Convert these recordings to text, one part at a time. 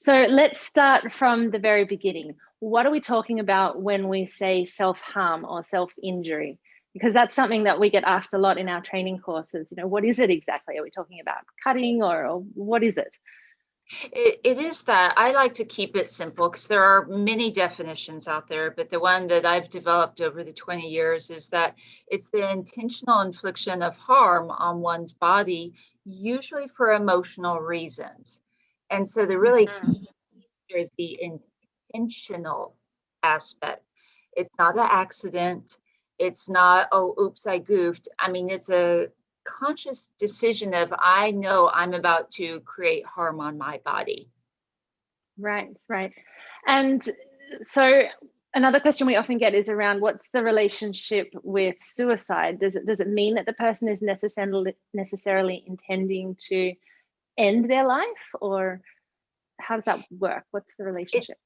So let's start from the very beginning. What are we talking about when we say self-harm or self-injury? Because that's something that we get asked a lot in our training courses. You know, what is it exactly? Are we talking about cutting or, or what is it? It, it is that I like to keep it simple because there are many definitions out there, but the one that I've developed over the 20 years is that it's the intentional infliction of harm on one's body, usually for emotional reasons. And so the really mm-hmm. key here is the intentional aspect. It's not an accident. It's not, oh, oops, I goofed. I mean, it's a conscious decision of I know I'm about to create harm on my body. Right, right. And so another question we often get is around what's the relationship with suicide? Does it does it mean that the person is necessarily necessarily intending to end their life or how does that work? What's the relationship?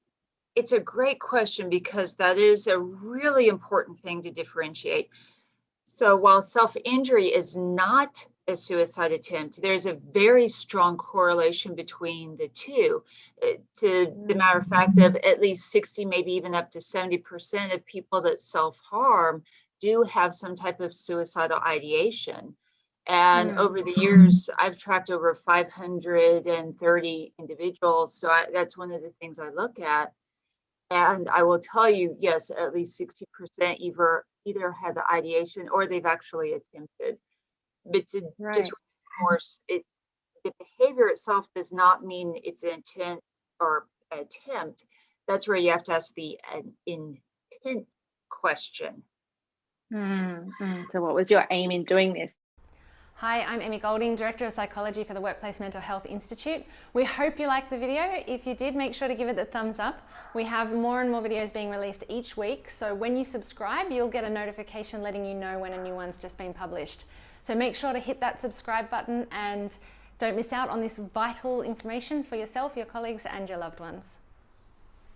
It, it's a great question because that is a really important thing to differentiate. So while self-injury is not a suicide attempt, there's a very strong correlation between the two. Uh, to the matter of fact of at least 60, maybe even up to 70% of people that self-harm do have some type of suicidal ideation. And mm. over the years, I've tracked over 530 individuals. So I, that's one of the things I look at. And I will tell you, yes, at least 60% either either had the ideation or they've actually attempted. But to right. just reinforce it, the behavior itself does not mean it's an intent or attempt. That's where you have to ask the uh, intent question. Mm -hmm. So, what was your aim in doing this? Hi, I'm Emmy Golding, Director of Psychology for the Workplace Mental Health Institute. We hope you liked the video. If you did, make sure to give it a thumbs up. We have more and more videos being released each week, so when you subscribe, you'll get a notification letting you know when a new one's just been published. So make sure to hit that subscribe button and don't miss out on this vital information for yourself, your colleagues and your loved ones.